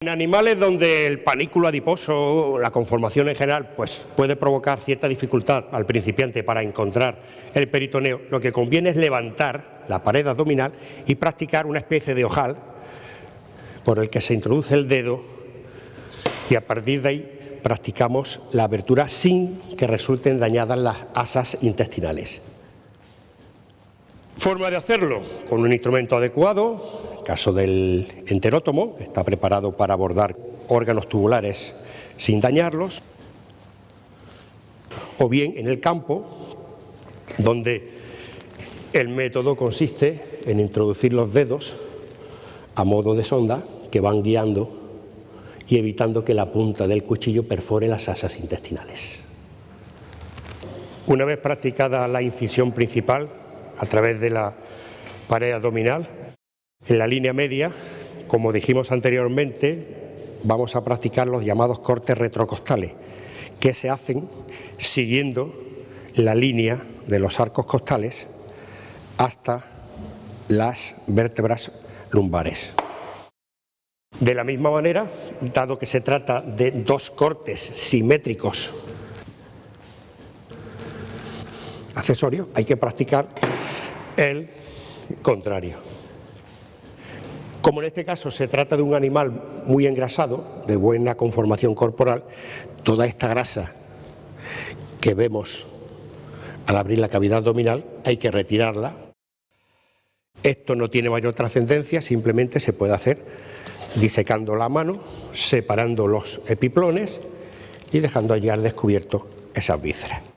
En animales donde el panículo adiposo, la conformación en general, pues puede provocar cierta dificultad al principiante para encontrar el peritoneo, lo que conviene es levantar la pared abdominal y practicar una especie de ojal por el que se introduce el dedo y a partir de ahí practicamos la abertura sin que resulten dañadas las asas intestinales. Forma de hacerlo, con un instrumento adecuado, caso del enterótomo, que está preparado para abordar órganos tubulares sin dañarlos, o bien en el campo, donde el método consiste en introducir los dedos a modo de sonda que van guiando y evitando que la punta del cuchillo perfore las asas intestinales. Una vez practicada la incisión principal a través de la pared abdominal, en la línea media, como dijimos anteriormente, vamos a practicar los llamados cortes retrocostales, que se hacen siguiendo la línea de los arcos costales hasta las vértebras lumbares. De la misma manera, dado que se trata de dos cortes simétricos accesorios, hay que practicar el contrario. Como en este caso se trata de un animal muy engrasado, de buena conformación corporal, toda esta grasa que vemos al abrir la cavidad abdominal hay que retirarla. Esto no tiene mayor trascendencia, simplemente se puede hacer disecando la mano, separando los epiplones y dejando allí al descubierto esas vísceras.